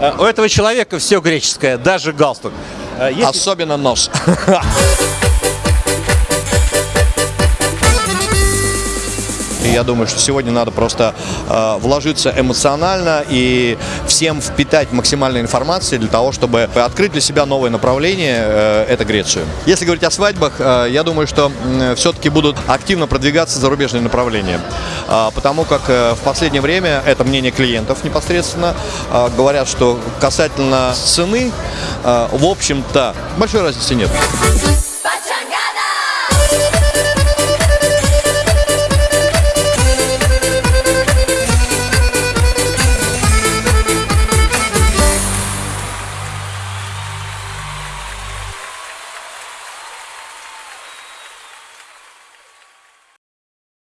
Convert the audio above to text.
Э, У этого человека все греческое, даже галстук. Э, если- Особенно нос. Я думаю, что сегодня надо просто э, вложиться эмоционально и всем впитать максимально информации для того, чтобы открыть для себя новое направление, э, это Грецию. Если говорить о свадьбах, э, я думаю, что все-таки будут активно продвигаться зарубежные направления, Э, потому как э, в последнее время, это мнение клиентов непосредственно, э, говорят, что касательно цены, э, в общем-то, большой разницы нет.